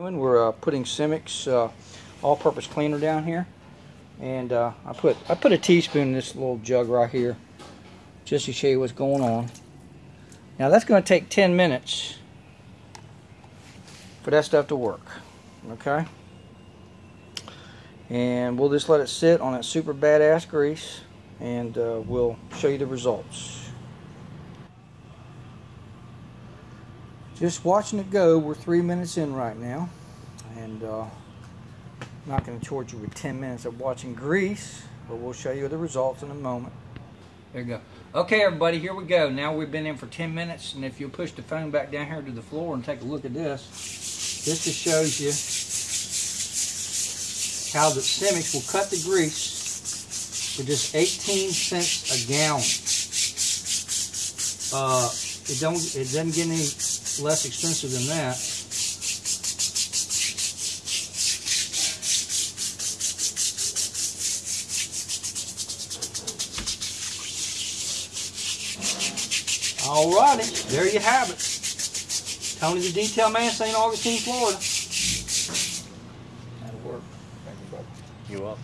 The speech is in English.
We're uh, putting Simix uh, all-purpose cleaner down here, and uh, I put I put a teaspoon in this little jug right here, just to show you what's going on. Now that's going to take 10 minutes for that stuff to work. Okay, and we'll just let it sit on that super badass grease, and uh, we'll show you the results. Just watching it go. We're three minutes in right now, and uh, not going to torture you with 10 minutes of watching grease, but we'll show you the results in a moment. There you go. Okay, everybody, here we go. Now we've been in for 10 minutes, and if you'll push the phone back down here to the floor and take a look at this, this just shows you how the Simix will cut the grease for just 18 cents a gallon. Uh, it don't it doesn't get any less expensive than that. Alrighty, there you have it. Tony the Detail Man, St. Augustine, Florida. That'll work. Thank you, brother. You up?